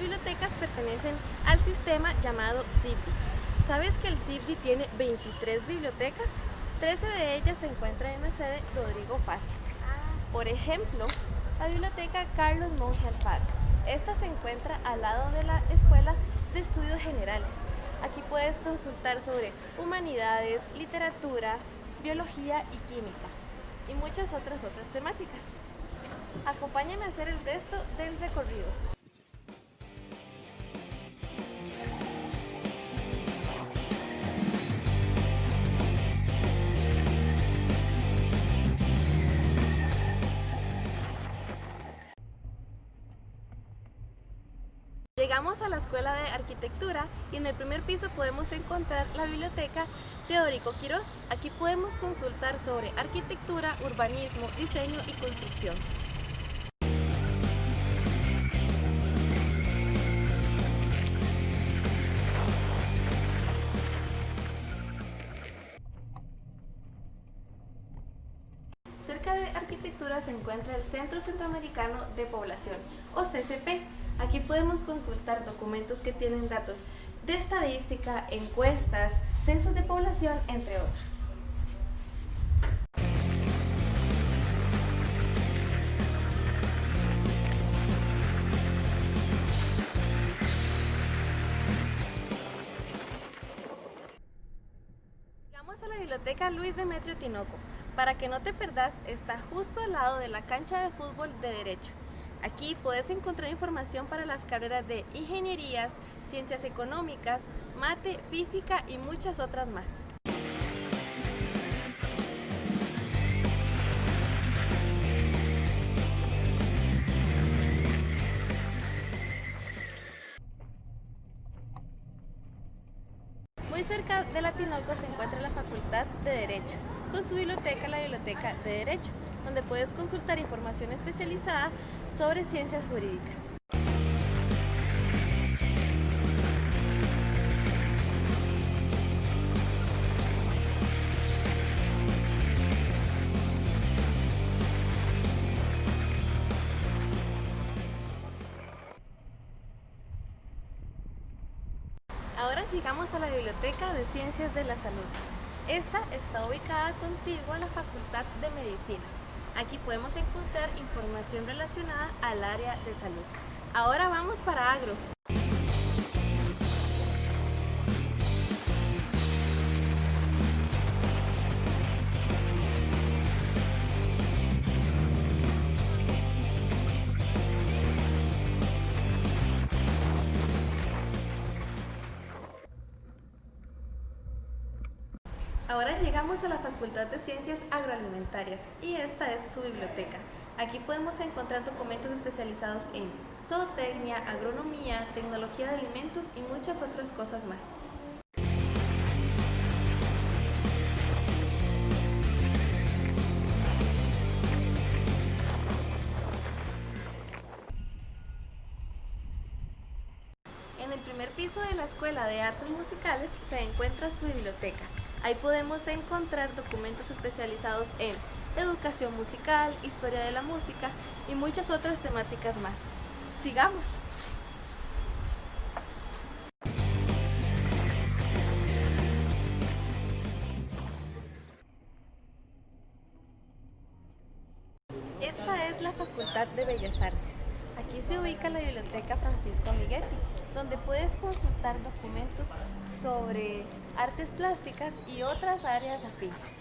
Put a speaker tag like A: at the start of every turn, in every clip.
A: bibliotecas pertenecen al sistema llamado CIBDI. ¿Sabes que el CIBDI tiene 23 bibliotecas? 13 de ellas se encuentran en la sede Rodrigo Facio. Por ejemplo, la biblioteca Carlos Monge Alfaro. Esta se encuentra al lado de la Escuela de Estudios Generales. Aquí puedes consultar sobre humanidades, literatura, biología y química y muchas otras otras temáticas. Acompáñame a hacer el resto del recorrido. Llegamos a la Escuela de Arquitectura y en el primer piso podemos encontrar la Biblioteca Teórico Quirós. Aquí podemos consultar sobre arquitectura, urbanismo, diseño y construcción. Cerca de arquitectura se encuentra el Centro Centroamericano de Población, o CCP. Aquí podemos consultar documentos que tienen datos de estadística, encuestas, censos de población, entre otros. Llegamos a la biblioteca Luis Demetrio Tinoco. Para que no te perdas, está justo al lado de la cancha de fútbol de Derecho. Aquí puedes encontrar información para las carreras de ingenierías, ciencias económicas, mate, física y muchas otras más. Muy cerca de la Tinoco se encuentra la Facultad de Derecho, con su biblioteca, la Biblioteca de Derecho, donde puedes consultar información especializada sobre ciencias jurídicas. Ahora llegamos a la Biblioteca de Ciencias de la Salud. Esta está ubicada contigo a la Facultad de Medicina. Aquí podemos encontrar información relacionada al área de salud. Ahora vamos para Agro. Facultad de Ciencias Agroalimentarias y esta es su biblioteca. Aquí podemos encontrar documentos especializados en zootecnia, agronomía, tecnología de alimentos y muchas otras cosas más. En el primer piso de la Escuela de Artes Musicales se encuentra su biblioteca. Ahí podemos encontrar documentos especializados en educación musical, historia de la música y muchas otras temáticas más. ¡Sigamos! Esta es la Facultad de Bellas Artes. Aquí se ubica la Biblioteca Francisco Amiguetti, donde puedes consultar documentos sobre artes plásticas y otras áreas afines.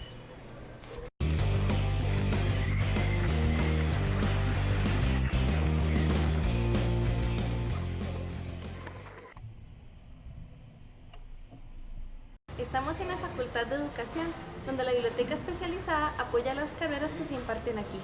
A: Estamos en la Facultad de Educación, donde la biblioteca especializada apoya las carreras que se imparten aquí.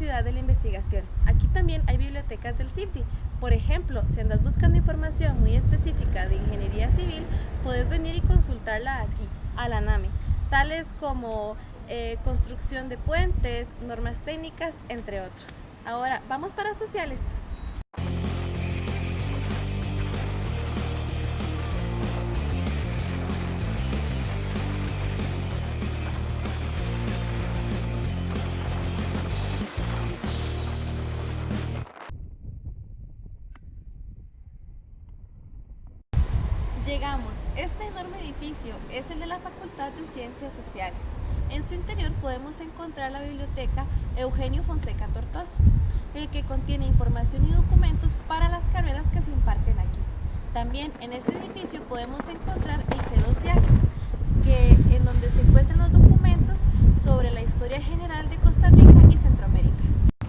A: Ciudad de la Investigación. Aquí también hay bibliotecas del CIFDI. Por ejemplo, si andas buscando información muy específica de ingeniería civil, puedes venir y consultarla aquí, a la NAMI, tales como eh, construcción de puentes, normas técnicas, entre otros. Ahora, vamos para sociales. Podemos encontrar la biblioteca Eugenio Fonseca Tortoso, el que contiene información y documentos para las carreras que se imparten aquí. También en este edificio podemos encontrar el C12A, que, en donde se encuentran los documentos sobre la historia general de Costa Rica y Centroamérica.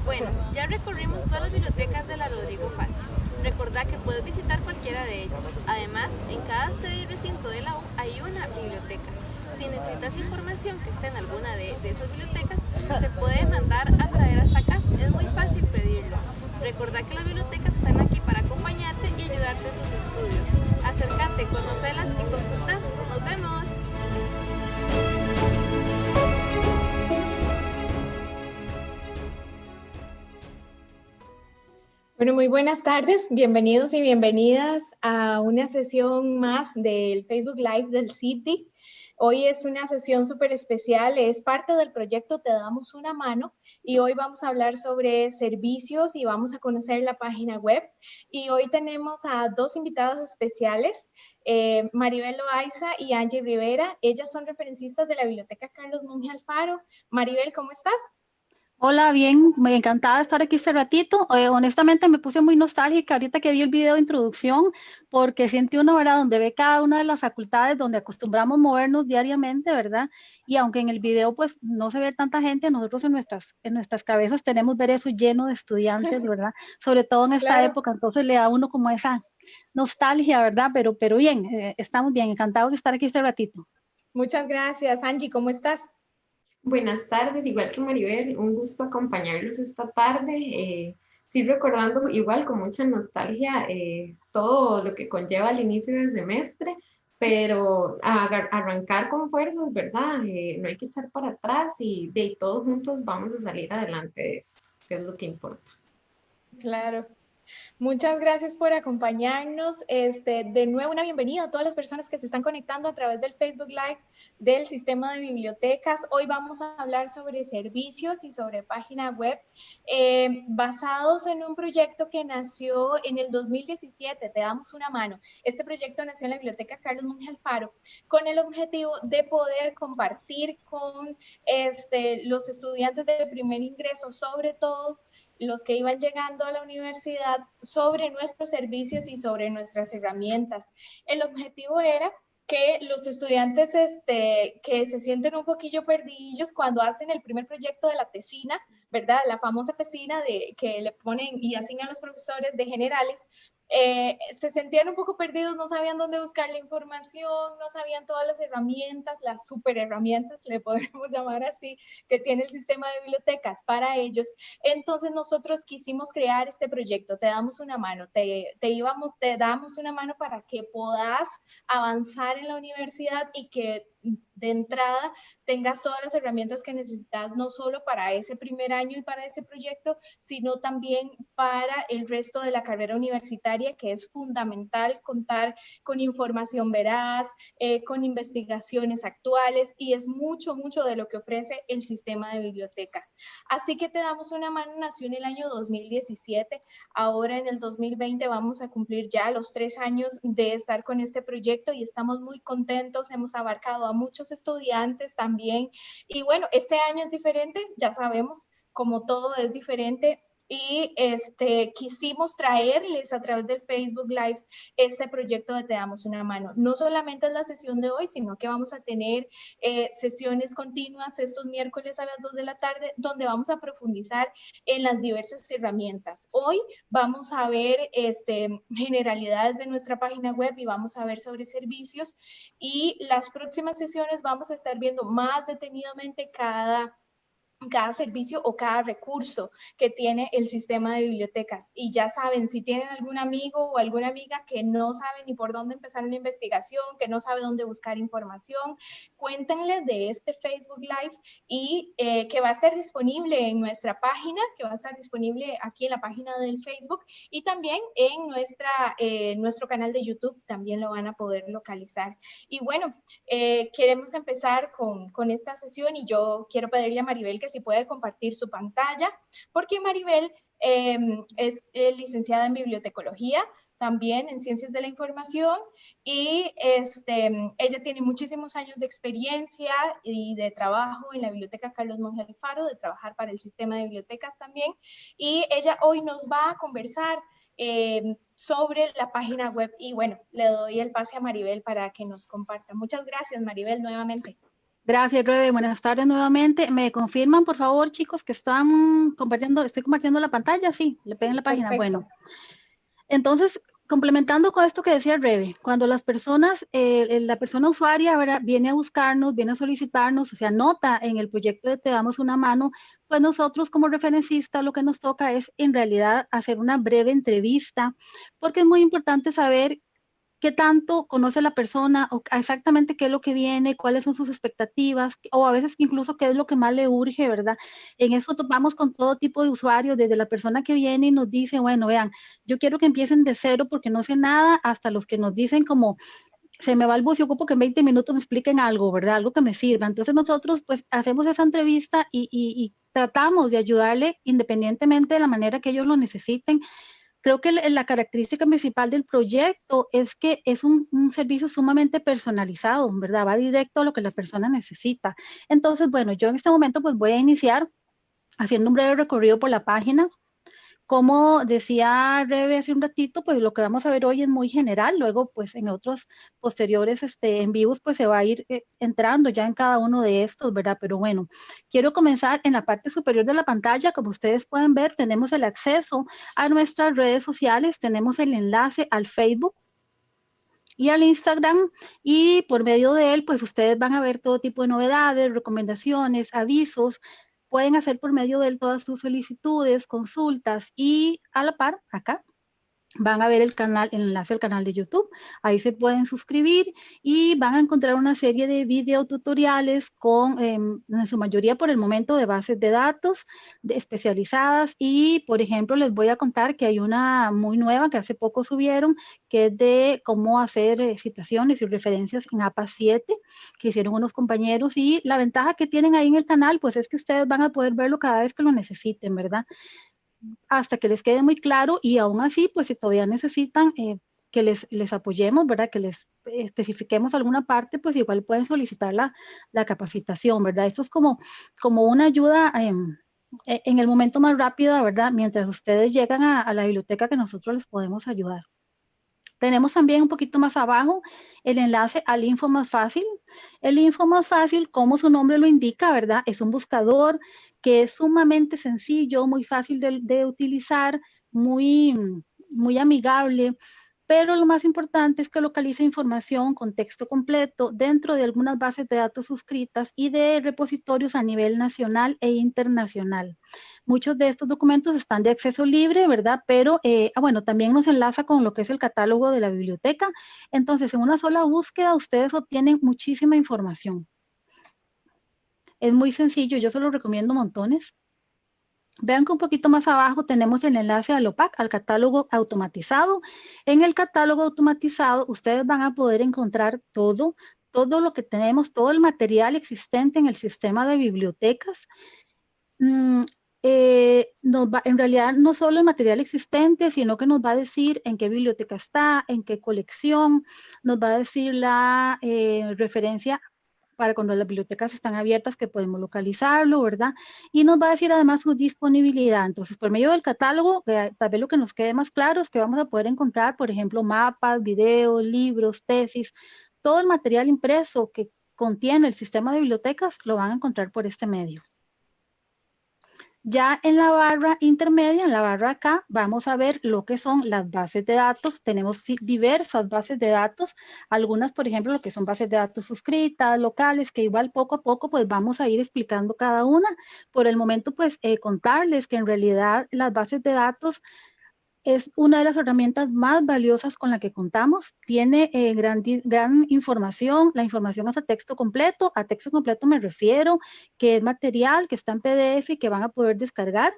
A: Bueno, ya recorrimos todas las bibliotecas de la Rodrigo Facio. Recordá que puedes visitar cualquiera de ellas. Además, en cada sede y recinto de la U hay una biblioteca. Si necesitas información que esté en alguna de, esas bibliotecas, se puede mandar a traer hasta acá. Es muy fácil pedirlo. Recordá que las bibliotecas están aquí para acompañarte y ayudarte en tus estudios. Acércate, conocelas y consulta. ¡Nos vemos!
B: Bueno, muy buenas tardes, bienvenidos y bienvenidas a una sesión más del Facebook Live del CIPTI. Hoy es una sesión súper especial, es parte del proyecto Te Damos Una Mano y hoy vamos a hablar sobre servicios y vamos a conocer la página web. Y hoy tenemos a dos invitadas especiales, eh, Maribel Loaiza y Angie Rivera. Ellas son referencistas de la Biblioteca Carlos Monge Alfaro. Maribel, ¿cómo estás?
C: Hola, bien, me encantada de estar aquí este ratito. Eh, honestamente me puse muy nostálgica ahorita que vi el video de introducción, porque siente uno, ¿verdad? Donde ve cada una de las facultades donde acostumbramos movernos diariamente, ¿verdad? Y aunque en el video pues no se ve tanta gente, nosotros en nuestras, en nuestras cabezas tenemos ver eso lleno de estudiantes, ¿verdad? Sobre todo en esta época, entonces le da a uno como esa nostalgia, ¿verdad? Pero, pero bien, eh, estamos bien, encantados de estar aquí este ratito.
B: Muchas gracias, Angie, ¿cómo estás?
D: Buenas tardes, igual que Maribel, un gusto acompañarlos esta tarde. Eh, sí, recordando igual con mucha nostalgia eh, todo lo que conlleva el inicio del semestre, pero arrancar con fuerzas, ¿verdad? Eh, no hay que echar para atrás y de todos juntos vamos a salir adelante de eso, que es lo que importa.
B: Claro. Muchas gracias por acompañarnos. Este, de nuevo, una bienvenida a todas las personas que se están conectando a través del Facebook Live del sistema de bibliotecas. Hoy vamos a hablar sobre servicios y sobre página web eh, basados en un proyecto que nació en el 2017. Te damos una mano. Este proyecto nació en la Biblioteca Carlos Monge Alfaro con el objetivo de poder compartir con este, los estudiantes de primer ingreso, sobre todo los que iban llegando a la universidad, sobre nuestros servicios y sobre nuestras herramientas. El objetivo era que los estudiantes este, que se sienten un poquillo perdidos cuando hacen el primer proyecto de la tesina, ¿verdad? La famosa tesina de, que le ponen y asignan los profesores de generales, eh, se sentían un poco perdidos, no sabían dónde buscar la información, no sabían todas las herramientas, las super herramientas, le podemos llamar así, que tiene el sistema de bibliotecas para ellos. Entonces nosotros quisimos crear este proyecto, te damos una mano, te, íbamos, te damos una mano para que puedas avanzar en la universidad y que de entrada tengas todas las herramientas que necesitas, no solo para ese primer año y para ese proyecto, sino también para el resto de la carrera universitaria, que es fundamental contar con información veraz, eh, con investigaciones actuales y es mucho, mucho de lo que ofrece el sistema de bibliotecas. Así que te damos una mano, nació en el año 2017, ahora en el 2020 vamos a cumplir ya los tres años de estar con este proyecto y estamos muy contentos, hemos abarcado muchos estudiantes también. Y bueno, este año es diferente, ya sabemos, como todo es diferente, y este, quisimos traerles a través del Facebook Live este proyecto de Te Damos Una Mano. No solamente es la sesión de hoy, sino que vamos a tener eh, sesiones continuas estos miércoles a las 2 de la tarde, donde vamos a profundizar en las diversas herramientas. Hoy vamos a ver este, generalidades de nuestra página web y vamos a ver sobre servicios y las próximas sesiones vamos a estar viendo más detenidamente cada cada servicio o cada recurso que tiene el sistema de bibliotecas. Y ya saben, si tienen algún amigo o alguna amiga que no sabe ni por dónde empezar una investigación, que no sabe dónde buscar información, cuéntenle de este Facebook Live y eh, que va a estar disponible en nuestra página, que va a estar disponible aquí en la página del Facebook y también en nuestra, eh, nuestro canal de YouTube, también lo van a poder localizar. Y bueno, eh, queremos empezar con, con esta sesión y yo quiero pedirle a Maribel que si puede compartir su pantalla, porque Maribel em, es eh, licenciada en bibliotecología, también en ciencias de la información y este, ella tiene muchísimos años de experiencia y de trabajo en la biblioteca Carlos Monge Alfaro, de trabajar para el sistema de bibliotecas también y ella hoy nos va a conversar em, sobre la página web y bueno, le doy el pase a Maribel para que nos comparta. Muchas gracias Maribel nuevamente.
C: Gracias, Rebe. Buenas tardes nuevamente. ¿Me confirman, por favor, chicos, que están compartiendo, estoy compartiendo la pantalla? Sí, le peguen la página. Bueno, entonces, complementando con esto que decía Rebe, cuando las personas, eh, la persona usuaria viene a buscarnos, viene a solicitarnos, se anota en el proyecto de Te damos una mano, pues nosotros como referencista lo que nos toca es en realidad hacer una breve entrevista, porque es muy importante saber qué tanto conoce la persona o exactamente qué es lo que viene, cuáles son sus expectativas o a veces incluso qué es lo que más le urge, ¿verdad? En eso topamos con todo tipo de usuarios, desde la persona que viene y nos dice, bueno, vean, yo quiero que empiecen de cero porque no sé nada, hasta los que nos dicen como, se me va el bus y ocupo que en 20 minutos me expliquen algo, ¿verdad? Algo que me sirva. Entonces nosotros pues hacemos esa entrevista y, y tratamos de ayudarle independientemente de la manera que ellos lo necesiten Creo que la característica principal del proyecto es que es un, servicio sumamente personalizado, ¿verdad? Va directo a lo que la persona necesita. Entonces, bueno, yo en este momento pues voy a iniciar haciendo un breve recorrido por la página como decía Rebe hace un ratito, pues lo que vamos a ver hoy es muy general, luego pues en otros posteriores este, en vivos pues se va a ir eh, entrando ya en cada uno de estos, ¿verdad? Pero bueno, quiero comenzar en la parte superior de la pantalla, como ustedes pueden ver, tenemos el acceso a nuestras redes sociales, tenemos el enlace al Facebook, y al Instagram y por medio de él pues ustedes van a ver todo tipo de novedades, recomendaciones, avisos, pueden hacer por medio de él todas sus solicitudes, consultas y a la par, acá, van a ver el canal, el enlace al canal de YouTube. Ahí se pueden suscribir y van a encontrar una serie de videotutoriales con, em, en su mayoría por el momento, de bases de datos especializadas. Y, por ejemplo, les voy a contar que hay una muy nueva que hace poco subieron, que es de cómo hacer eh, citaciones y referencias en APA 7, que hicieron unos compañeros. Y la ventaja que tienen ahí en el canal, pues es que ustedes van a poder verlo cada vez que lo necesiten, ¿verdad? Hasta que les quede muy claro y aún así, pues si todavía necesitan eh, que les, les apoyemos, ¿verdad? Que les especifiquemos alguna parte, pues igual pueden solicitar la, capacitación, ¿verdad? Esto es como, como una ayuda em, e, en el momento más rápido, ¿verdad? Mientras ustedes llegan a la biblioteca que nosotros les podemos ayudar. Tenemos también un poquito más abajo el enlace al Info Más Fácil. El Info Más Fácil, como su nombre lo indica, ¿verdad? Es un buscador que es sumamente sencillo, muy fácil de, utilizar, muy, muy amigable, pero lo más importante es que localiza información con texto completo dentro de algunas bases de datos suscritas y de repositorios a nivel nacional e internacional. Muchos de estos documentos están de acceso libre, ¿verdad? Pero, eh, ah, bueno, también nos enlaza con lo que es el catálogo de la biblioteca. Entonces, en una sola búsqueda, ustedes obtienen muchísima información. Es muy sencillo, yo se lo recomiendo montones. Vean que un poquito más abajo tenemos el enlace al OPAC, al catálogo automatizado. En el catálogo automatizado ustedes van a poder encontrar todo, todo lo que tenemos, todo el material existente en el sistema de bibliotecas. Mm, eh, en realidad no solo el material existente, sino que nos va a decir en qué biblioteca está, en qué colección, nos va a decir la eh, referencia para cuando las bibliotecas están abiertas que podemos localizarlo, ¿verdad? Y nos va a decir además su disponibilidad. Entonces, por medio del catálogo, tal vez lo que nos quede más claro es que vamos a poder encontrar, por ejemplo, mapas, videos, libros, tesis, todo el material impreso que contiene el sistema de bibliotecas lo van a encontrar por este medio. Ya en la barra intermedia, en la barra acá, vamos a ver lo que son las bases de datos. Tenemos diversas bases de datos, algunas, por ejemplo, lo que son bases de datos suscritas, locales, que igual poco a poco pues vamos a ir explicando cada una. Por el momento, pues eh, contarles que en realidad las bases de datos es una de las herramientas más valiosas con la que contamos. Tiene eh, gran, gran información, la información es a texto completo. A texto completo me refiero que es material que está en PDF y que van a poder descargar.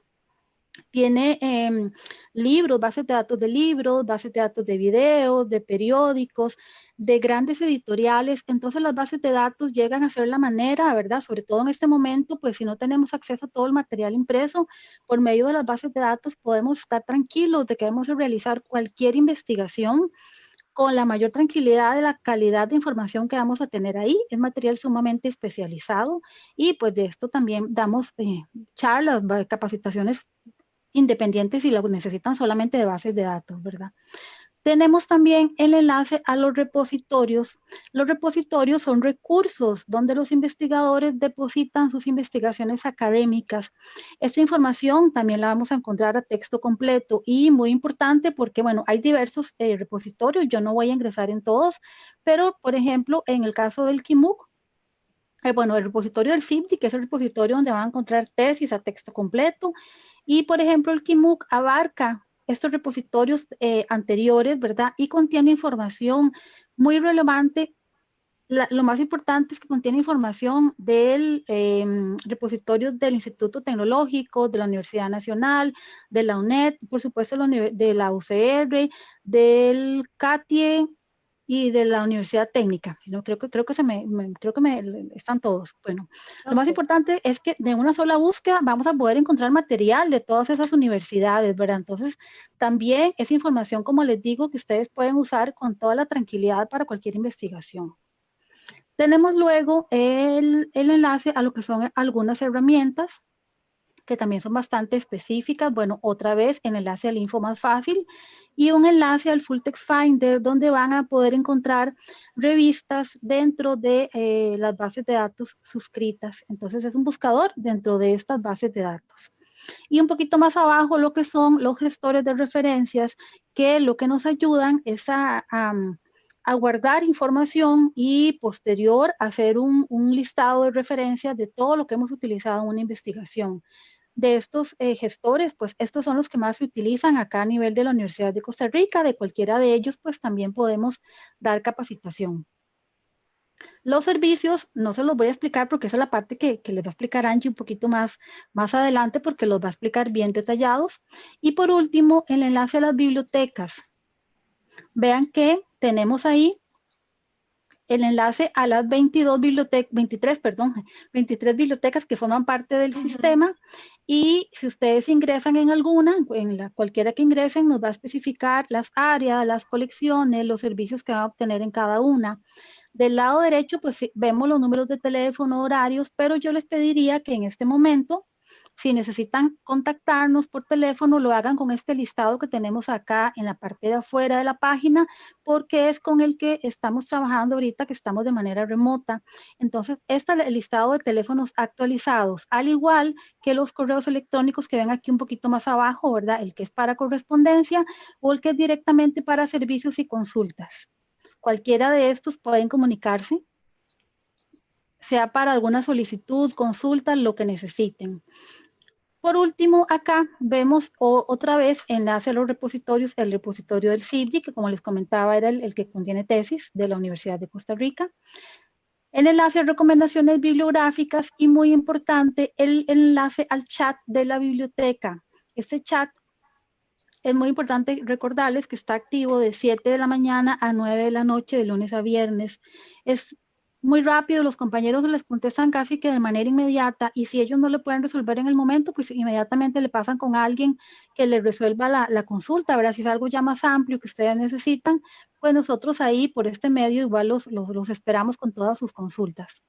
C: Tiene em, libros, bases de datos de libros, bases de datos de videos, de periódicos, de grandes editoriales. Entonces las bases de datos llegan a ser la manera, ¿verdad? Sobre todo en este momento, pues si no tenemos acceso a todo el material impreso, por medio de las bases de datos podemos estar tranquilos de que vamos a realizar cualquier investigación con la mayor tranquilidad de la calidad de información que vamos a tener ahí. Es material sumamente especializado y pues de esto también damos eh, charlas, capacitaciones independientes y lo necesitan solamente de bases de datos, ¿verdad? Tenemos también el enlace a los repositorios. Los repositorios son recursos donde los investigadores depositan sus investigaciones académicas. Esta información también la vamos a encontrar a texto completo y muy importante porque, bueno, hay diversos eh, repositorios, yo no voy a ingresar en todos, pero, por ejemplo, en el caso del KIMUC, eh, bueno, el repositorio del CIPTI, que es el repositorio donde van a encontrar tesis a texto completo, y, por ejemplo, el KIMUC abarca estos repositorios eh, anteriores, ¿verdad? Y contiene información muy relevante. lo más importante es que contiene información del em, repositorio del Instituto Tecnológico, de la Universidad Nacional, de la UNED, por supuesto de la UCR, del CATIE, y de la Universidad Técnica. ¿no? Creo que, creo que, se me, creo que me, están todos. Bueno, lo más importante es que de una sola búsqueda vamos a poder encontrar material de todas esas universidades, ¿verdad? Entonces, también es información, como les digo, que ustedes pueden usar con toda la tranquilidad para cualquier investigación. Tenemos luego el, el enlace a lo que son algunas herramientas que también son bastante específicas. Bueno, otra vez el enlace al info más fácil y un enlace al Full Text Finder donde van a poder encontrar revistas dentro de eh, las bases de datos suscritas. Entonces es un buscador dentro de estas bases de datos. Y un poquito más abajo lo que son los gestores de referencias que lo que nos ayudan es a, guardar información y posterior hacer un, un listado de referencias de todo lo que hemos utilizado en una investigación de estos eh, gestores, pues estos son los que más se utilizan acá a nivel de la Universidad de Costa Rica. De cualquiera de ellos, pues también podemos dar capacitación. Los servicios, no se los voy a explicar porque esa es la parte que, les va a explicar Angie un poquito más, más adelante porque los va a explicar bien detallados. Y por último, el enlace a las bibliotecas. Vean que tenemos ahí el enlace a las 22 bibliotecas, 23, perdón, 23 bibliotecas que forman parte del sistema y si ustedes ingresan en alguna, en la cualquiera que ingresen, nos va a especificar las áreas, las colecciones, los servicios que van a obtener en cada una. Del lado derecho, pues vemos los números de teléfono, horarios, pero yo les pediría que en este momento si necesitan contactarnos por teléfono, lo hagan con este listado que tenemos acá en la parte de afuera de la página, porque es con el que estamos trabajando ahorita, que estamos de manera remota. Entonces, este es el listado de teléfonos actualizados, al igual que los correos electrónicos que ven aquí un poquito más abajo, ¿verdad? El que es para correspondencia o el que es directamente para servicios y consultas. Cualquiera de estos pueden comunicarse sea para alguna solicitud, consulta, lo que necesiten. Por último, acá vemos otra vez enlace a los repositorios, el repositorio del CIBDI, que como les comentaba era el, que contiene tesis de la Universidad de Costa Rica. El enlace a recomendaciones bibliográficas y muy importante, el enlace al chat de la biblioteca. Este chat es muy importante recordarles que está activo de 7 de la mañana a 9 de la noche, de lunes a viernes. Es muy rápido, los compañeros les contestan casi que de manera inmediata y si ellos no le pueden resolver en el momento, pues inmediatamente le pasan con alguien que les resuelva la, consulta, ¿verdad? Si es algo ya más amplio que ustedes necesitan, pues nosotros ahí por este medio igual los, los esperamos con todas sus consultas.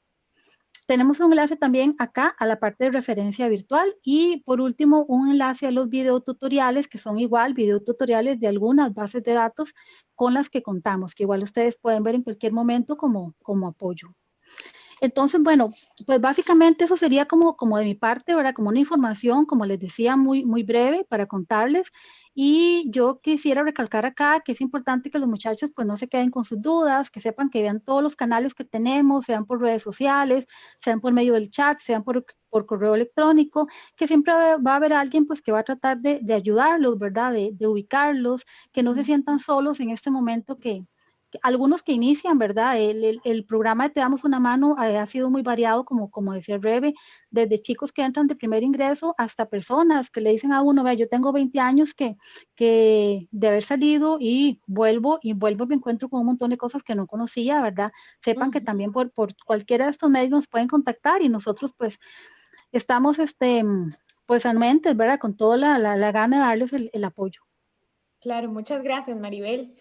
C: Tenemos un enlace también acá a la parte de referencia virtual y por último un enlace a los videotutoriales que son igual videotutoriales de algunas bases de datos con las que contamos, que igual ustedes pueden ver en cualquier momento como, como apoyo. Entonces, bueno, pues básicamente eso sería como, como de mi parte, ¿verdad? Como una información, como les decía, muy, muy breve para contarles. Y yo quisiera recalcar acá que es importante que los muchachos pues no se queden con sus dudas, que sepan que vean todos los canales que tenemos, sean por redes sociales, sean por medio del chat, sean por, por correo electrónico, que siempre va a haber alguien pues que va a tratar de, de ayudarlos, ¿verdad? De, de ubicarlos, que no se sientan solos en este momento que, algunos que inician, ¿verdad? El, el, programa de Te Damos una Mano eh, ha sido muy variado, como, como decía Rebe, desde chicos que entran de primer ingreso hasta personas que le dicen a uno, vea, yo tengo 20 años que, que de haber salido y vuelvo y vuelvo me encuentro con un montón de cosas que no conocía, ¿verdad? Sepan que también por, por cualquiera de estos medios nos pueden contactar y nosotros pues estamos, este, pues anuentes, ¿verdad? Con toda la, la, gana de darles el, el apoyo.
B: Claro, muchas gracias, Maribel.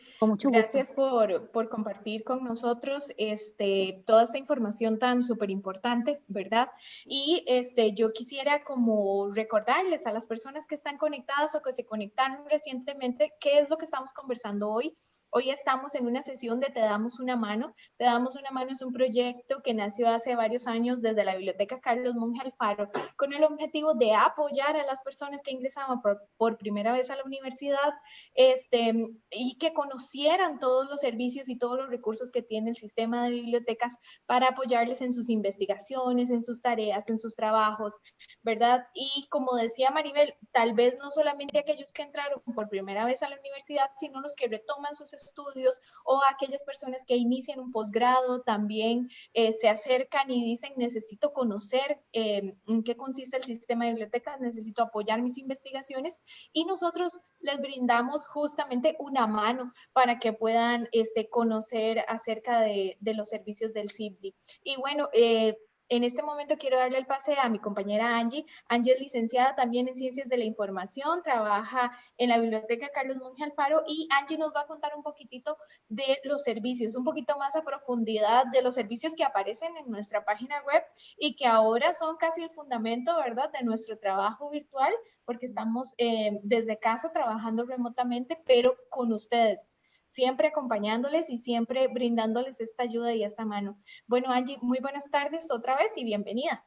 B: Gracias por, por, compartir con nosotros este, toda esta información tan súper importante, ¿verdad? Y este, yo quisiera como recordarles a las personas que están conectadas o que se conectaron recientemente qué es lo que estamos conversando hoy Hoy estamos en una sesión de Te damos una mano. Te damos una mano es un proyecto que nació hace varios años desde la Biblioteca Carlos Monge Alfaro con el objetivo de apoyar a las personas que ingresaban por, primera vez a la universidad este, y que conocieran todos los servicios y todos los recursos que tiene el sistema de bibliotecas para apoyarles en sus investigaciones, en sus tareas, en sus trabajos, ¿verdad? Y como decía Maribel, tal vez no solamente aquellos que entraron por primera vez a la universidad, sino los que retoman sus estudios o aquellas personas que inician un posgrado también eh, se acercan y dicen necesito conocer eh, en qué consiste el sistema de bibliotecas, necesito apoyar mis investigaciones y nosotros les brindamos justamente una mano para que puedan este, conocer acerca de, de los servicios del CIBDI. Y bueno, eh, en este momento quiero darle el pase a mi compañera Angie. Angie es licenciada también en Ciencias de la Información, trabaja en la Biblioteca Carlos Monge Alfaro y Angie nos va a contar un poquitito de los servicios, un poquito más a profundidad de los servicios que aparecen en nuestra página web y que ahora son casi el fundamento, ¿verdad?, de nuestro trabajo virtual porque estamos eh, desde casa trabajando remotamente, pero con ustedes siempre acompañándoles y siempre brindándoles esta ayuda y esta mano. Bueno, Angie, muy buenas tardes otra vez y bienvenida.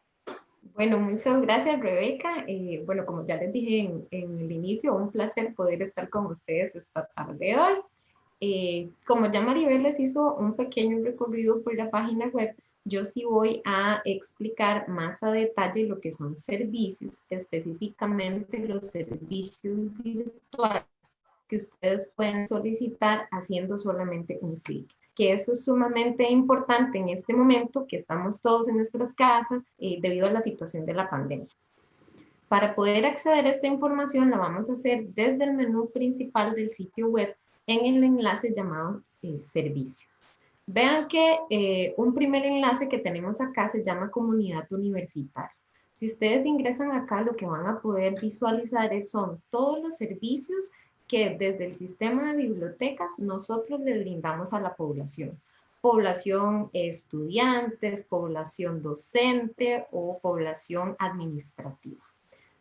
D: Bueno, muchas gracias, Rebeca. Eh, bueno, como ya les dije en, el inicio, un placer poder estar con ustedes esta tarde de hoy. Eh, como ya Maribel les hizo un pequeño recorrido por la página web, yo sí voy a explicar más a detalle lo que son servicios, específicamente los servicios virtuales que ustedes pueden solicitar haciendo solamente un clic que eso es sumamente importante en este momento que estamos todos en nuestras casas eh, debido a la situación de la pandemia. Para poder acceder a esta información la vamos a hacer desde el menú principal del sitio web en el enlace llamado eh, servicios. Vean que eh, un primer enlace que tenemos acá se llama comunidad universitaria. Si ustedes ingresan acá, lo que van a poder visualizar son todos los servicios que desde el sistema de bibliotecas nosotros le brindamos a la población. Población estudiantes, población docente o población administrativa.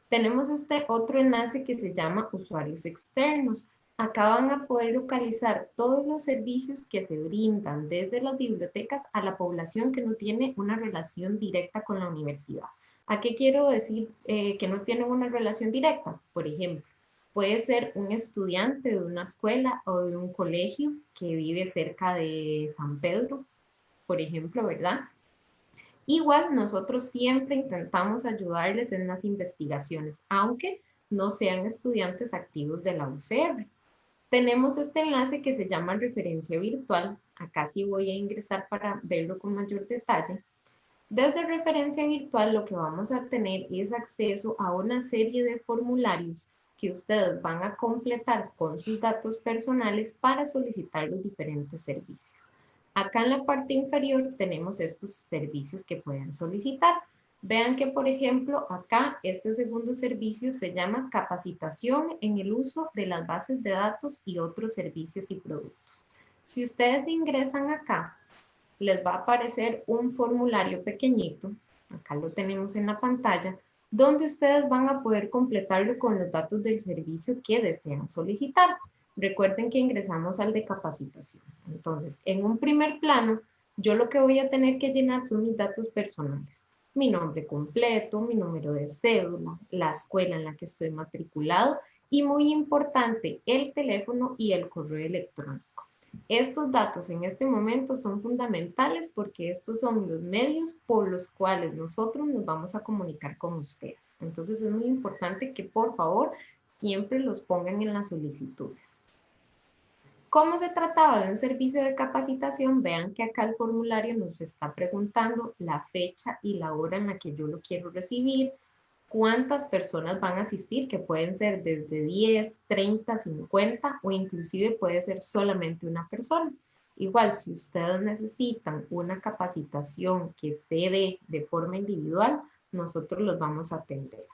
D: Tenemos este otro enlace que se llama usuarios externos. Acá van a poder localizar todos los servicios que se brindan desde las bibliotecas a la población que no tiene una relación directa con la universidad. ¿A qué quiero decir eh, que no tienen una relación directa? Por ejemplo, Puede ser un estudiante de una escuela o de un colegio que vive cerca de San Pedro, por ejemplo, ¿verdad? Igual nosotros siempre intentamos ayudarles en las investigaciones, aunque no sean estudiantes activos de la UCR. Tenemos este enlace que se llama referencia virtual. Acá sí voy a ingresar para verlo con mayor detalle. Desde referencia virtual lo que vamos a tener es acceso a una serie de formularios que ustedes van a completar con sus datos personales para solicitar los diferentes servicios. Acá en la parte inferior tenemos estos servicios que pueden solicitar. Vean que, por ejemplo, acá este segundo servicio se llama capacitación en el uso de las bases de datos y otros servicios y productos. Si ustedes ingresan acá, les va a aparecer un formulario pequeñito, acá lo tenemos en la pantalla, donde ustedes van a poder completarlo con los datos del servicio que desean solicitar. Recuerden que ingresamos al de capacitación. Entonces, en un primer plano, yo lo que voy a tener que llenar son mis datos personales. Mi nombre completo, mi número de cédula, la escuela en la que estoy matriculado y muy importante, el teléfono y el correo electrónico. Estos datos en este momento son fundamentales porque estos son los medios por los cuales nosotros nos vamos a comunicar con ustedes. Entonces es muy importante que por favor siempre los pongan en las solicitudes. ¿Cómo se trataba de un servicio de capacitación? Vean que acá el formulario nos está preguntando la fecha y la hora en la que yo lo quiero recibir, cuántas personas van a asistir, que pueden ser desde 10, 30, 50 o inclusive puede ser solamente una persona. Igual, si ustedes necesitan una capacitación que se dé de forma individual, nosotros los vamos a atender.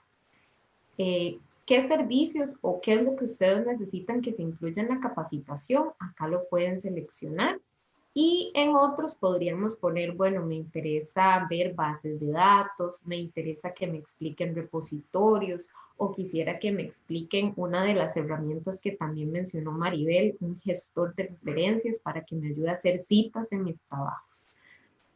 D: Eh, ¿Qué servicios o qué es lo que ustedes necesitan que se incluya en la capacitación? Acá lo pueden seleccionar y en otros podríamos poner, bueno, me interesa ver bases de datos, me interesa que me expliquen repositorios o quisiera que me expliquen una de las herramientas que también mencionó Maribel, un gestor de referencias para que me ayude a hacer citas en mis trabajos.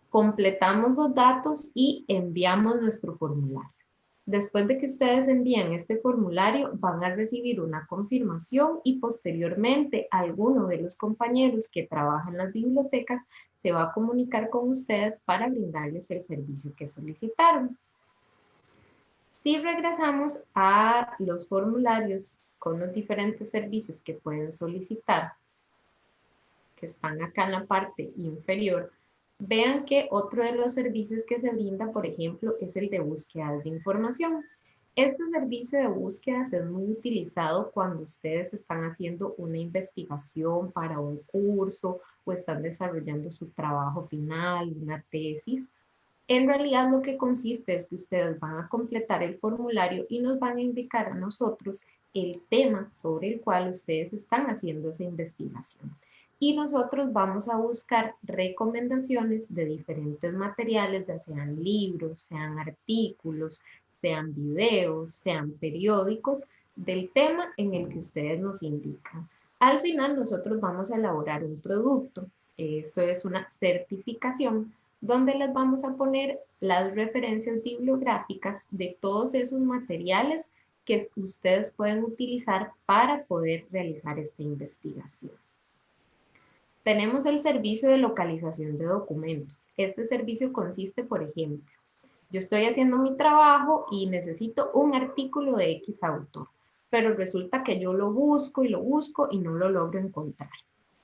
D: Completamos los datos y enviamos nuestro formulario. Después de que ustedes envíen este formulario, van a recibir una confirmación y posteriormente alguno de los compañeros que trabajan en las bibliotecas se va a comunicar con ustedes para brindarles el servicio que solicitaron. Si regresamos a los formularios con los diferentes servicios que pueden solicitar, que están acá en la parte inferior, Vean que otro de los servicios que se brinda, por ejemplo, es el de búsqueda de información. Este servicio de búsqueda es muy utilizado cuando ustedes están haciendo una investigación para un curso o están desarrollando su trabajo final, una tesis. En realidad lo que consiste es que ustedes van a completar el formulario y nos van a indicar a nosotros el tema sobre el cual ustedes están haciendo esa investigación y nosotros vamos a buscar recomendaciones de diferentes materiales, ya sean libros, sean artículos, sean videos, sean periódicos, del tema en el que ustedes nos indican. Al final nosotros vamos a elaborar un producto, eso es una certificación, donde les vamos a poner las referencias bibliográficas de todos esos materiales que ustedes pueden utilizar para poder realizar esta investigación. Tenemos el servicio de localización de documentos. Este servicio consiste, por ejemplo, yo estoy haciendo mi trabajo y necesito un artículo de X autor, pero resulta que yo lo busco y lo busco y no lo logro encontrar.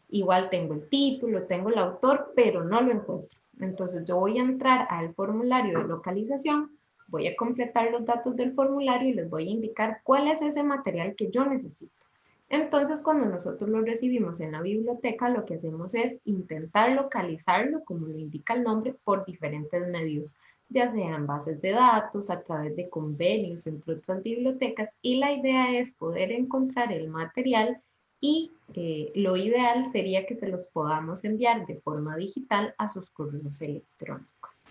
D: Igual tengo el título, tengo el autor, pero no lo encuentro. Entonces yo voy a entrar al formulario de localización, voy a completar los datos del formulario y les voy a indicar cuál es ese material que yo necesito. Entonces, cuando nosotros lo recibimos en la biblioteca, lo que hacemos es intentar localizarlo, como lo indica el nombre, por diferentes medios, ya sean bases de datos, a través de convenios entre otras bibliotecas, y la idea es poder encontrar el material y eh, lo ideal sería que se los podamos enviar de forma digital a sus correos electrónicos.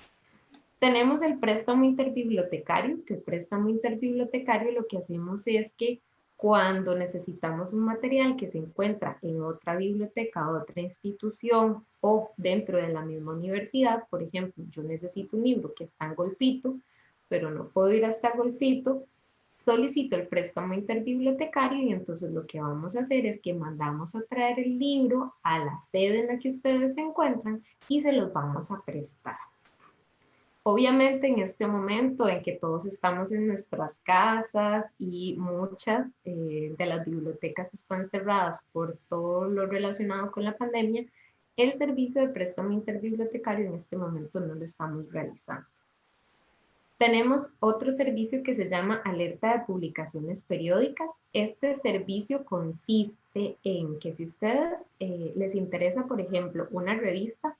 D: Tenemos el préstamo interbibliotecario, que el préstamo interbibliotecario lo que hacemos es que cuando necesitamos un material que se encuentra en otra biblioteca, otra institución o dentro de la misma universidad, por ejemplo, yo necesito un libro que está en Golfito, pero no puedo ir hasta Golfito, solicito el préstamo interbibliotecario y entonces lo que vamos a hacer es que mandamos a traer el libro a la sede en la que ustedes se encuentran y se los vamos a prestar. Obviamente en este momento en que todos estamos en nuestras casas y muchas eh, de las bibliotecas están cerradas por todo lo relacionado con la pandemia, el servicio de préstamo interbibliotecario en este momento no lo estamos realizando. Tenemos otro servicio que se llama alerta de publicaciones periódicas. Este servicio consiste en que si ustedes eh, les interesa, por ejemplo, una revista,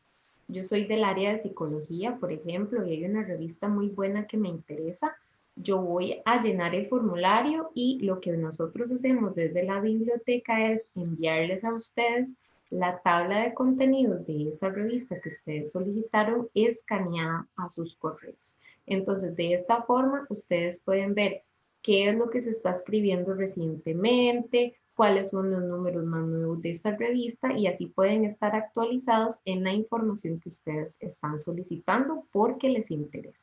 D: yo soy del área de psicología, por ejemplo, y hay una revista muy buena que me interesa. Yo voy a llenar el formulario y lo que nosotros hacemos desde la biblioteca es enviarles a ustedes la tabla de contenidos de esa revista que ustedes solicitaron escaneada a sus correos. Entonces, de esta forma, ustedes pueden ver qué es lo que se está escribiendo recientemente, cuáles son los números más nuevos de esta revista y así pueden estar actualizados en la información que ustedes están solicitando porque les interesa.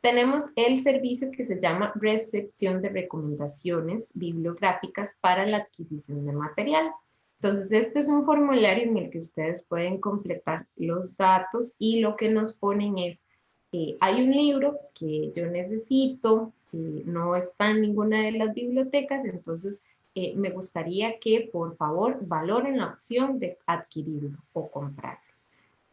D: Tenemos el servicio que se llama recepción de recomendaciones bibliográficas para la adquisición de material. Entonces, este es un formulario en el que ustedes pueden completar los datos y lo que nos ponen es, eh, hay un libro que yo necesito, no está en ninguna de las bibliotecas, entonces eh, me gustaría que por favor valoren la opción de adquirirlo o comprarlo.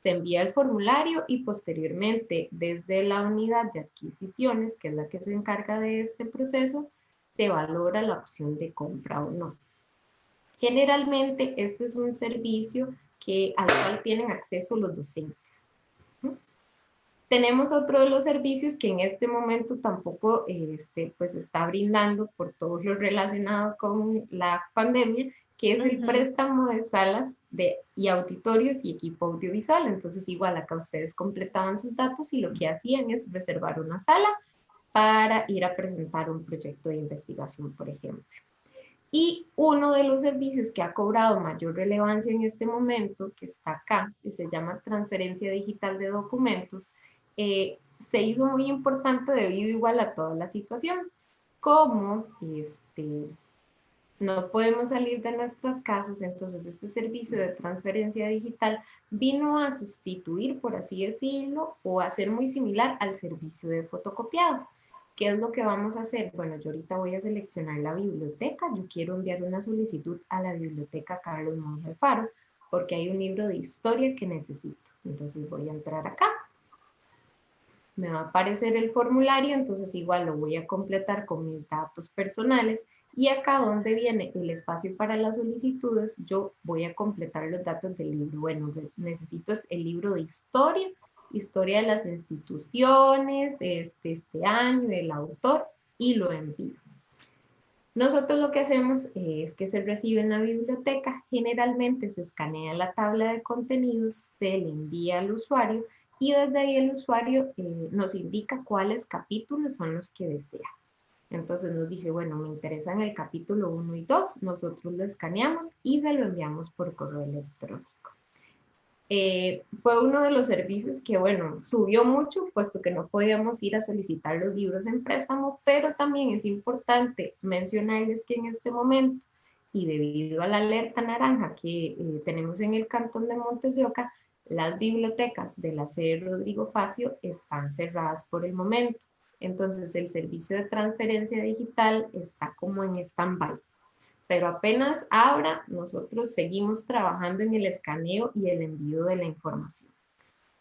D: Se envía el formulario y posteriormente desde la unidad de adquisiciones, que es la que se encarga de este proceso, se valora la opción de compra o no. Generalmente este es un servicio que, al cual tienen acceso los docentes. Tenemos otro de los servicios que en este momento tampoco este, pues está brindando por todo lo relacionado con la pandemia, que es el préstamo de salas de, y auditorios y equipo audiovisual. Entonces, igual acá ustedes completaban sus datos y lo que hacían es reservar una sala para ir a presentar un proyecto de investigación, por ejemplo. Y uno de los servicios que ha cobrado mayor relevancia en este momento, que está acá, que se llama transferencia digital de documentos, eh, se hizo muy importante debido igual a toda la situación. Como este, no podemos salir de nuestras casas, entonces este servicio de transferencia digital vino a sustituir, por así decirlo, o a ser muy similar al servicio de fotocopiado. ¿Qué es lo que vamos a hacer? Bueno, yo ahorita voy a seleccionar la biblioteca. Yo quiero enviar una solicitud a la biblioteca Carlos Monge Faro porque hay un libro de historia que necesito. Entonces voy a entrar acá. Me va a aparecer el formulario, entonces igual lo voy a completar con mis datos personales. Y acá donde viene el espacio para las solicitudes, yo voy a completar los datos del libro. Bueno, necesito el libro de historia historia de las instituciones, este, este año, el autor, y lo envío. Nosotros lo que hacemos es que se recibe en la biblioteca, generalmente se escanea la tabla de contenidos, se le envía al usuario y desde ahí el usuario eh, nos indica cuáles capítulos son los que desea. Entonces nos dice, bueno, me interesan el capítulo 1 y 2, nosotros lo escaneamos y se lo enviamos por correo electrónico. Eh, fue uno de los servicios que, bueno, subió mucho, puesto que no podíamos ir a solicitar los libros en préstamo, pero también es importante mencionarles que en este momento, y debido a la alerta naranja que eh, tenemos en el cantón de Montes de Oca, las bibliotecas de la sede Rodrigo Facio están cerradas por el momento. Entonces, el servicio de transferencia digital está como en stand-by pero apenas abra, nosotros seguimos trabajando en el escaneo y el envío de la información.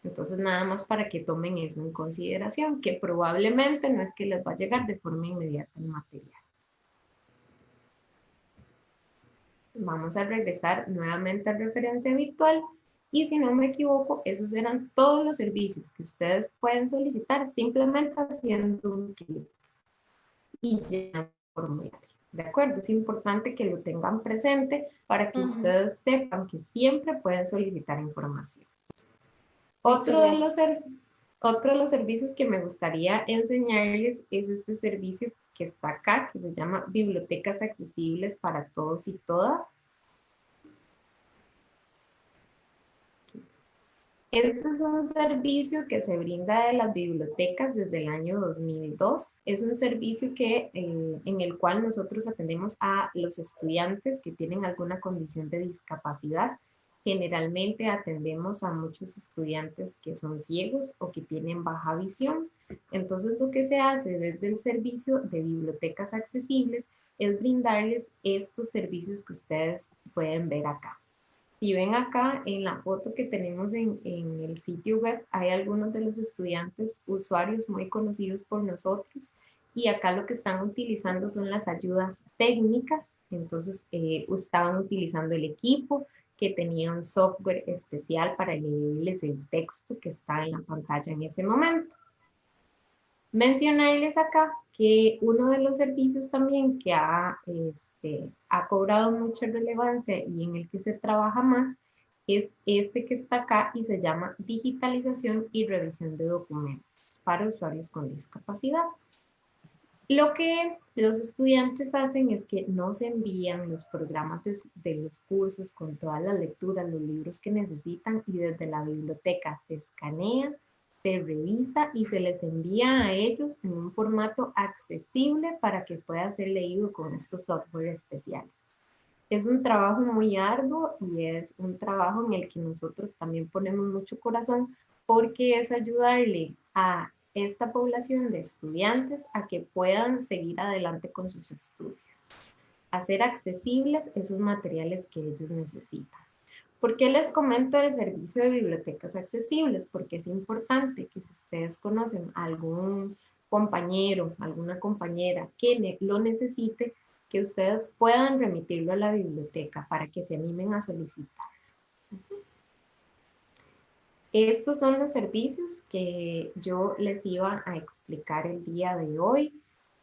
D: Entonces, nada más para que tomen eso en consideración, que probablemente no es que les va a llegar de forma inmediata el material. Vamos a regresar nuevamente a referencia virtual y si no me equivoco, esos eran todos los servicios que ustedes pueden solicitar simplemente haciendo un clic y el formulario. ¿De acuerdo? Es importante que lo tengan presente para que ustedes sepan que siempre pueden solicitar información. Otro de, los, otro de los servicios que me gustaría enseñarles es este servicio que está acá, que se llama Bibliotecas Accesibles para Todos y Todas. Este es un servicio que se brinda de las bibliotecas desde el año 2002. Es un servicio que, eh, en el cual nosotros atendemos a los estudiantes que tienen alguna condición de discapacidad. Generalmente atendemos a muchos estudiantes que son ciegos o que tienen baja visión. Entonces lo que se hace desde el servicio de bibliotecas accesibles es brindarles estos servicios que ustedes pueden ver acá. Si ven acá en la foto que tenemos en, en, el sitio web, hay algunos de los estudiantes usuarios muy conocidos por nosotros y acá lo que están utilizando son las ayudas técnicas. Entonces, eh, estaban utilizando el equipo que tenía un software especial para leerles el texto que está en la pantalla en ese momento. Mencionarles acá que uno de los servicios también que ha... Este, ha cobrado mucha relevancia y en el que se trabaja más es este que está acá y se llama digitalización y revisión de documentos para usuarios con discapacidad. Lo que los estudiantes hacen es que nos envían los programas de, los cursos con todas las lecturas, los libros que necesitan y desde la biblioteca se escanea, se revisa y se les envía a ellos en un formato accesible para que pueda ser leído con estos software especiales. Es un trabajo muy arduo y es un trabajo en el que nosotros también ponemos mucho corazón porque es ayudarle a esta población de estudiantes a que puedan seguir adelante con sus estudios, hacer accesibles esos materiales que ellos necesitan. ¿Por qué les comento el servicio de bibliotecas accesibles? Porque es importante que si ustedes conocen a algún compañero, alguna compañera que lo necesite, que ustedes puedan remitirlo a la biblioteca para que se animen a solicitar. Estos son los servicios que yo les iba a explicar el día de hoy.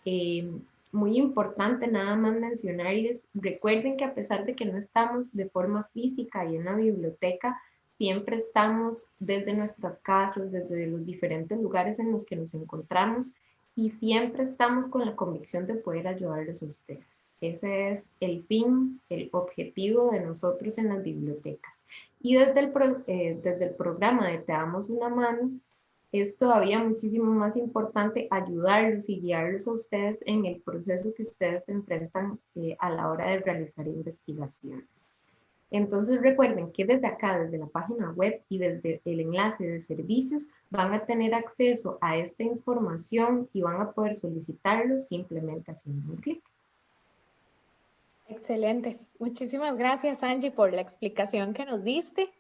D: Eh, muy importante nada más mencionarles, recuerden que a pesar de que no estamos de forma física y en la biblioteca, siempre estamos desde nuestras casas, desde los diferentes lugares en los que nos encontramos y siempre estamos con la convicción de poder ayudarles a ustedes. Ese es el fin, el objetivo de nosotros en las bibliotecas. Y desde el, eh, desde el programa de Te damos una mano, es todavía muchísimo más importante ayudarlos y guiarlos a ustedes en el proceso que ustedes enfrentan eh, a la hora de realizar investigaciones. Entonces recuerden que desde acá, desde la página web y desde el enlace de servicios, van a tener acceso a esta información y van a poder solicitarlo simplemente haciendo un clic.
B: Excelente. Muchísimas gracias, Angie, por la explicación que nos diste.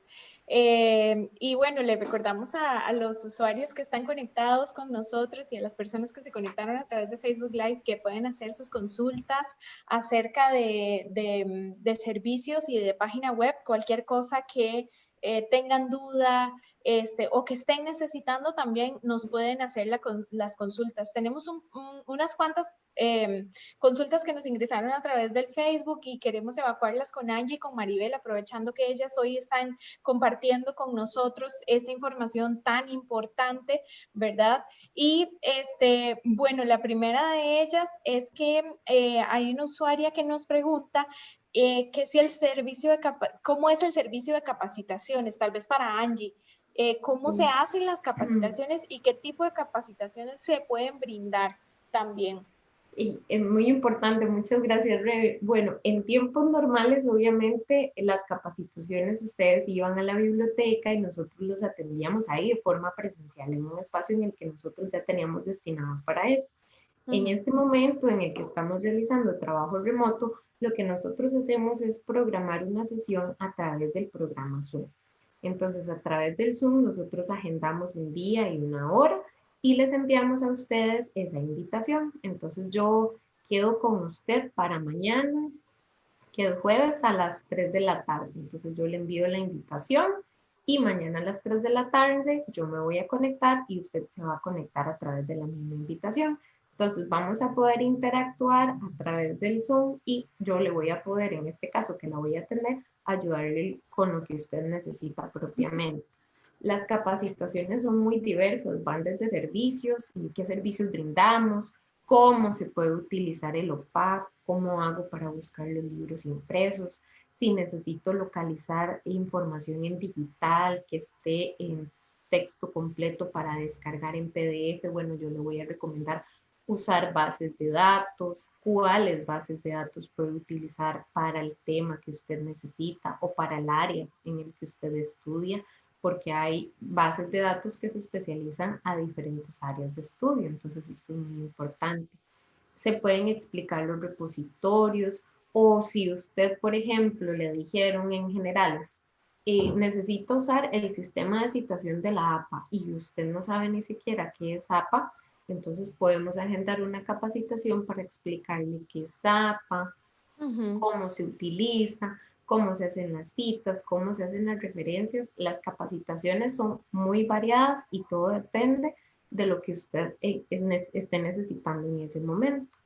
B: Eh, y bueno, le recordamos a, los usuarios que están conectados con nosotros y a las personas que se conectaron a través de Facebook Live que pueden hacer sus consultas acerca de, servicios y de página web, cualquier cosa que eh, tengan duda, este, o que estén necesitando también nos pueden hacer las consultas. Tenemos unas cuantas em, consultas que nos ingresaron a través del Facebook y queremos evacuarlas con Angie y con Maribel, aprovechando que ellas hoy están compartiendo con nosotros esta información tan importante, ¿verdad? Y este, bueno, la primera de ellas es que eh, hay una usuaria que nos pregunta eh, que si el servicio de cómo es el servicio de capacitaciones, tal vez para Angie. Eh, cómo se hacen las capacitaciones y qué tipo de capacitaciones se pueden brindar también.
D: Y es muy importante, muchas gracias, Rebe. Bueno, en tiempos normales, obviamente, las capacitaciones ustedes iban a la biblioteca y nosotros los atendíamos ahí de forma presencial, en un espacio en el que nosotros ya teníamos destinado para eso. En este momento en el que estamos realizando trabajo remoto, lo que nosotros hacemos es programar una sesión a través del programa Zoom. Entonces, a través del Zoom, nosotros agendamos un día y una hora y les enviamos a ustedes esa invitación. Entonces, yo quedo con usted para mañana, que es jueves a las 3 de la tarde. Entonces, yo le envío la invitación y mañana a las 3 de la tarde yo me voy a conectar y usted se va a conectar a través de la misma invitación. Entonces vamos a poder interactuar a través del Zoom y yo le voy a poder, en este caso que la voy a tener, ayudarle con lo que usted necesita propiamente. Las capacitaciones son muy diversas, van desde servicios, y qué servicios brindamos, cómo se puede utilizar el OPAC, cómo hago para buscar los libros impresos, si necesito localizar información en digital que esté en texto completo para descargar en PDF, bueno, yo le voy a recomendar usar bases de datos, cuáles bases de datos puede utilizar para el tema que usted necesita o para el área en el que usted estudia, porque hay bases de datos que se especializan a diferentes áreas de estudio, entonces esto es muy importante. Se pueden explicar los repositorios o si usted, por ejemplo, le dijeron en generales, eh, necesita usar el sistema de citación de la APA y usted no sabe ni siquiera qué es APA, entonces podemos agendar una capacitación para explicarle qué es APA, cómo se utiliza, cómo se hacen las citas, cómo se hacen las referencias. Las capacitaciones son muy variadas y todo depende de lo que usted eh, esté necesitando en ese momento.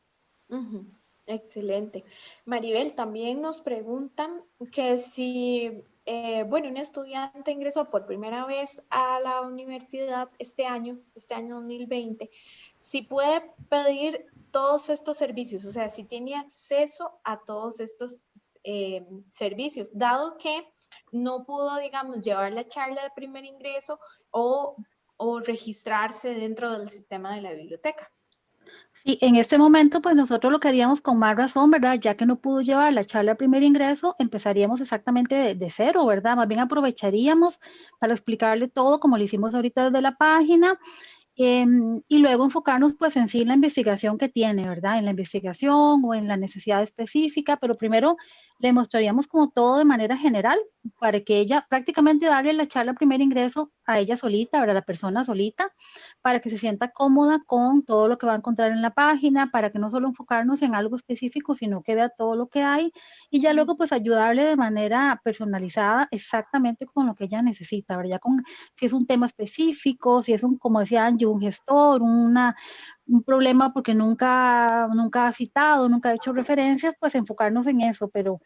B: Excelente. Maribel, también nos preguntan que si, eh, bueno, un estudiante ingresó por primera vez a la universidad este año, este año 2020, si puede pedir todos estos servicios, o sea, si tiene acceso a todos estos eh, servicios, dado que no pudo, digamos, llevar la charla de primer ingreso o, o registrarse dentro del sistema de la biblioteca.
C: Sí, en este momento, pues nosotros lo que haríamos con más razón, ¿verdad? Ya que no pudo llevar la charla de primer ingreso, empezaríamos exactamente de, cero, ¿verdad? Más bien aprovecharíamos para explicarle todo como lo hicimos ahorita desde la página Em, y luego enfocarnos pues en sí la investigación que tiene, ¿verdad? En la investigación o en la necesidad específica, pero primero le mostraríamos como todo de manera general para que ella prácticamente darle la charla primer ingreso a ella solita, ¿verdad? La persona solita, para que se sienta cómoda con todo lo que va a encontrar en la página, para que no solo enfocarnos en algo específico, sino que vea todo lo que hay y ya luego pues ayudarle de manera personalizada exactamente con lo que ella necesita, ¿verdad? Ya con si es un tema específico, si es un, como decía Angie, un gestor, una, un problema porque nunca, nunca ha citado, nunca ha hecho referencias, pues enfocarnos en eso. Pero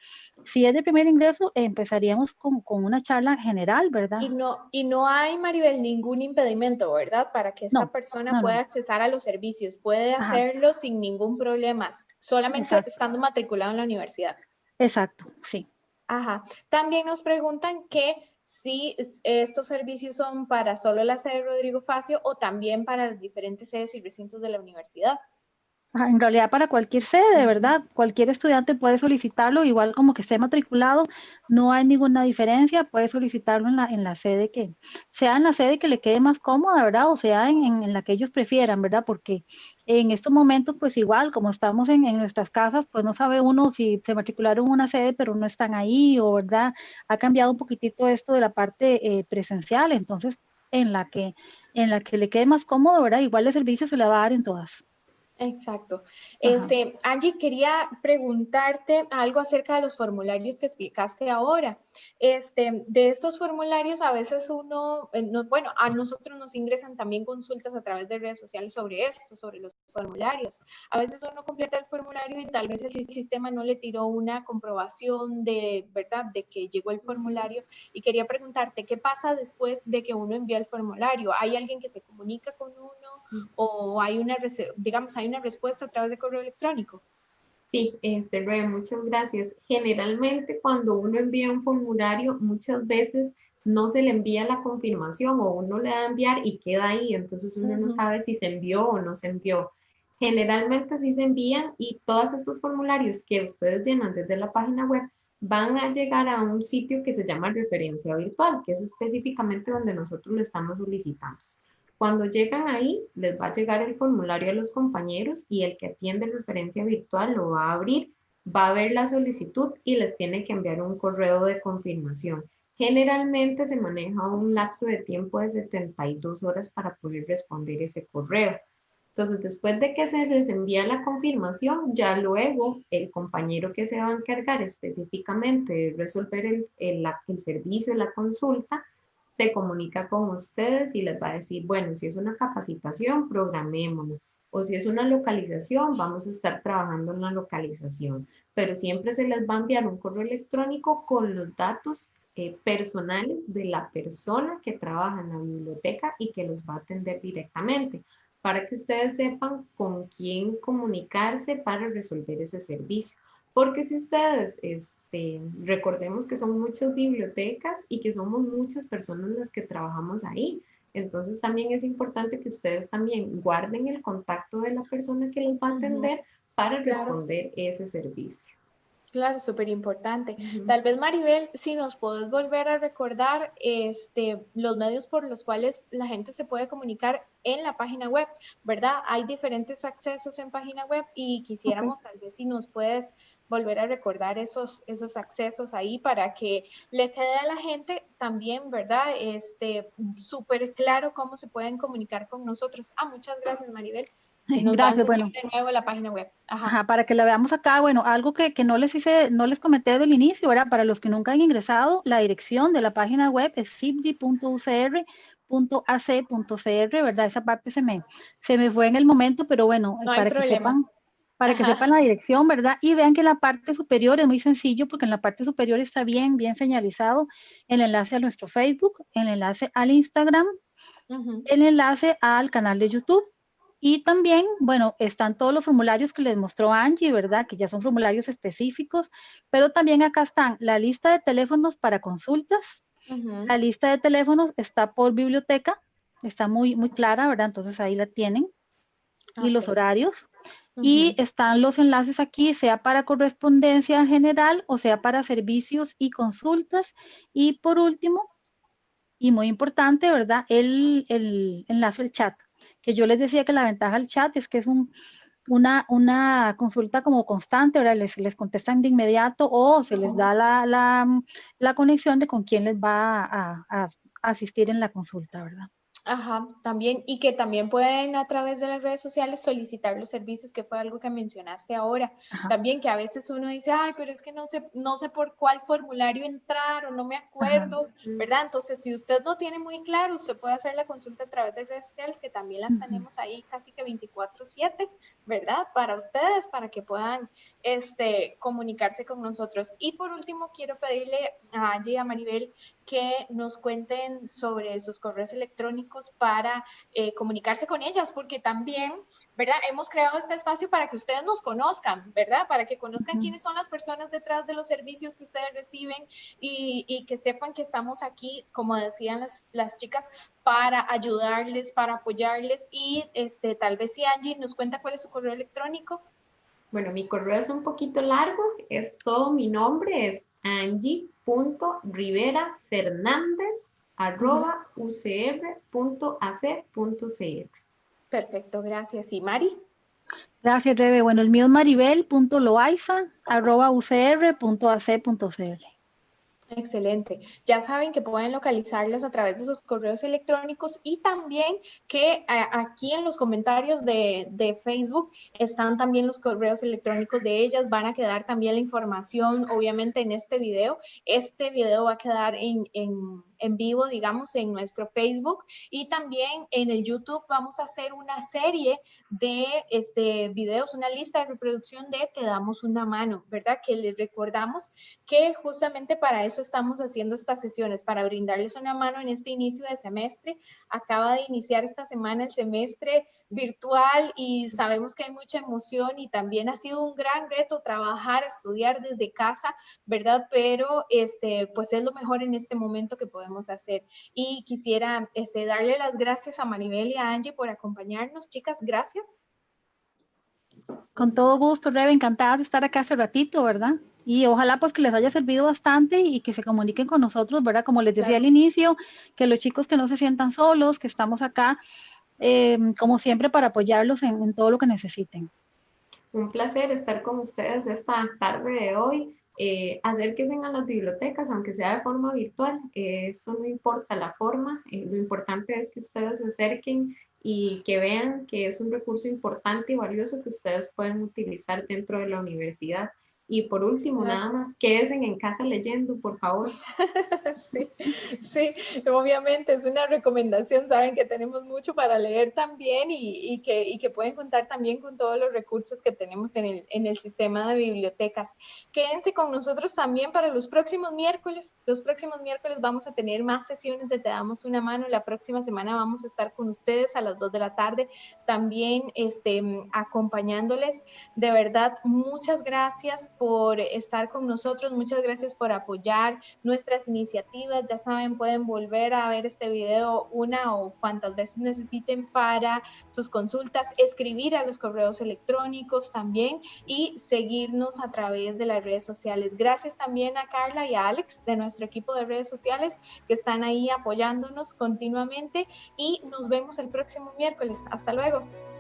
C: si es de primer ingreso, empezaríamos con, con una charla general, ¿verdad?
B: Y no, y no hay, Maribel, ningún impedimento, ¿verdad? Para que esta persona pueda accesar a los servicios. Puede hacerlo sin ningún problema, solamente estando matriculado en la universidad.
C: Exacto, sí.
B: Ajá. También nos preguntan que si estos servicios son para solo la sede Rodrigo Facio o también para las diferentes sedes y recintos de la universidad.
C: En realidad para cualquier sede, ¿verdad? Cualquier estudiante puede solicitarlo, igual como que esté matriculado, no hay ninguna diferencia, puede solicitarlo en la, en la sede que, sea en la sede que le quede más cómoda, ¿verdad? O sea, en, en la que ellos prefieran, ¿verdad? Porque en estos momentos, pues igual, como estamos en, en, nuestras casas, pues no sabe uno si se matricularon en una sede, pero no están ahí, o verdad, ha cambiado un poquitito esto de la parte eh, presencial, entonces en la que en la que le quede más cómodo, ¿verdad? Igual el servicio se le va a dar en todas.
B: Exacto. Este, Angie, quería preguntarte algo acerca de los formularios que explicaste ahora. Este, de estos formularios, a veces uno, eh, bueno, a nosotros nos ingresan también consultas a través de redes sociales sobre esto, sobre los formularios. A veces uno completa el formulario y tal vez el sistema no le tiró una comprobación de, ¿verdad?, de que llegó el formulario. Y quería preguntarte, ¿qué pasa después de que uno envía el formulario? ¿Hay alguien que se comunica con uno. O hay una, digamos, hay una respuesta a través de correo electrónico?
D: Sí, este, muchas gracias. Generalmente cuando uno envía un formulario, muchas veces no se le envía la confirmación o uno le da a enviar y queda ahí, entonces uno no sabe si se envió o no se envió. Generalmente sí se envían y todos estos formularios que ustedes llenan desde la página web van a llegar a un sitio que se llama referencia virtual, que es específicamente donde nosotros lo estamos solicitando. Cuando llegan ahí, les va a llegar el formulario a los compañeros y el que atiende referencia virtual lo va a abrir, va a ver la solicitud y les tiene que enviar un correo de confirmación. Generalmente se maneja un lapso de tiempo de 72 horas para poder responder ese correo. Entonces, después de que se les envía la confirmación, ya luego el compañero que se va a encargar específicamente de resolver el, el, el servicio, la consulta, se comunica con ustedes y les va a decir, bueno, si es una capacitación, programémonos. O si es una localización, vamos a estar trabajando en la localización. Pero siempre se les va a enviar un correo electrónico con los datos eh, personales de la persona que trabaja en la biblioteca y que los va a atender directamente para que ustedes sepan con quién comunicarse para resolver ese servicio. Porque si ustedes, este, recordemos que son muchas bibliotecas y que somos muchas personas las que trabajamos ahí. Entonces también es importante que ustedes también guarden el contacto de la persona que les va a atender para responder ese servicio.
B: Claro, súper importante. Tal vez Maribel, si nos puedes volver a recordar este, los medios por los cuales la gente se puede comunicar en la página web, ¿verdad? Hay diferentes accesos en página web y quisiéramos tal vez si nos puedes volver a recordar esos, esos accesos ahí para que le quede a la gente también, ¿verdad? Este, súper claro cómo se pueden comunicar con nosotros. Ah, muchas gracias, Maribel.
C: Gracias, bueno.
B: De nuevo la página web.
C: Ajá. para que la veamos acá, bueno, algo que, que, no les hice, no les comenté del inicio, ¿verdad? Para los que nunca han ingresado, la dirección de la página web es cipdi.ucr.ac.cr, ¿verdad? Esa parte se me, se me fue en el momento, pero bueno, para que sepan, para que sepan la dirección, ¿verdad? Y vean que la parte superior es muy sencillo porque en la parte superior está bien, bien señalizado el enlace a nuestro Facebook, el enlace al Instagram, el enlace al canal de YouTube. Y también, bueno, están todos los formularios que les mostró Angie, ¿verdad? Que ya son formularios específicos, pero también acá están la lista de teléfonos para consultas. La lista de teléfonos está por biblioteca, está muy, muy clara, ¿verdad? Entonces ahí la tienen. Y los horarios. Y están los enlaces aquí, sea para correspondencia en general o sea para servicios y consultas. Y por último, y muy importante, ¿verdad? El, el enlace al chat que yo les decía que la ventaja del chat es que es un, una, una consulta como constante, ¿verdad? Les, les contestan de inmediato o se les da la, la, la conexión de con quién les va a, a asistir en la consulta, ¿verdad?
B: Ajá, también, y que también pueden a través de las redes sociales solicitar los servicios, que fue algo que mencionaste ahora. También que a veces uno dice, ay, pero es que no sé, no sé por cuál formulario entrar o no me acuerdo, ¿verdad? Entonces, si usted no tiene muy claro, usted puede hacer la consulta a través de redes sociales, que también las tenemos ahí casi que 24/7, ¿verdad? Para ustedes, para que puedan este, comunicarse con nosotros. Y por último, quiero pedirle a Angie y a Maribel que nos cuenten sobre sus correos electrónicos para eh, comunicarse con ellas, porque también, ¿verdad? Hemos creado este espacio para que ustedes nos conozcan, ¿verdad? Para que conozcan quiénes son las personas detrás de los servicios que ustedes reciben y, y que sepan que estamos aquí, como decían las, las chicas, para ayudarles, para apoyarles y este, tal vez si Angie nos cuenta cuál es su correo electrónico.
D: Bueno, mi correo es un poquito largo, es todo mi nombre, es angie.riverafernández.ucr.ac.cr.
B: Perfecto, gracias. ¿Y Mari?
C: Gracias, Rebe. Bueno, el mío es maribel.loaiza.ucr.ac.cr.
B: Excelente. Ya saben que pueden localizarlas a través de sus correos electrónicos y también que aquí en los comentarios de, de, Facebook están también los correos electrónicos de ellas. Van a quedar también la información, obviamente, en este video. Este video va a quedar en en vivo, digamos, en nuestro Facebook y también en el YouTube vamos a hacer una serie de este, videos, una lista de reproducción de Te damos una mano, ¿verdad? Que les recordamos que justamente para eso estamos haciendo estas sesiones, para brindarles una mano en este inicio de semestre. Acaba de iniciar esta semana el semestre virtual y sabemos que hay mucha emoción y también ha sido un gran reto trabajar, estudiar desde casa, ¿verdad? Pero este, pues es lo mejor en este momento que podemos hacer. Y quisiera este, darle las gracias a Maribel y a Angie por acompañarnos. Chicas, gracias.
C: Con todo gusto, Rebe, encantada de estar acá hace ratito, ¿verdad? Y ojalá pues que les haya servido bastante y que se comuniquen con nosotros, ¿verdad? Como les decía al inicio, que los chicos que no se sientan solos, que estamos acá eh, como siempre, para apoyarlos en, todo lo que necesiten.
D: Un placer estar con ustedes esta tarde de hoy. Eh, acérquense a las bibliotecas, aunque sea de forma virtual, eso no importa la forma, eh, lo importante es que ustedes se acerquen y que vean que es un recurso importante y valioso que ustedes pueden utilizar dentro de la universidad. Y por último, nada más, quédense en casa leyendo, por favor.
B: Sí, sí, obviamente es una recomendación. Saben que tenemos mucho para leer también y, que, y que pueden contar también con todos los recursos que tenemos en el, en el sistema de bibliotecas. Quédense con nosotros también para los próximos miércoles. Los próximos miércoles vamos a tener más sesiones de Te Damos Una Mano. La próxima semana vamos a estar con ustedes a las 2 de la tarde, también este, acompañándoles. De verdad, muchas gracias por estar con nosotros, muchas gracias por apoyar nuestras iniciativas. Ya saben, pueden volver a ver este video una o cuantas veces necesiten para sus consultas, escribir a los correos electrónicos también y seguirnos a través de las redes sociales. Gracias también a Carla y a Alex de nuestro equipo de redes sociales que están ahí apoyándonos continuamente y nos vemos el próximo miércoles. Hasta luego.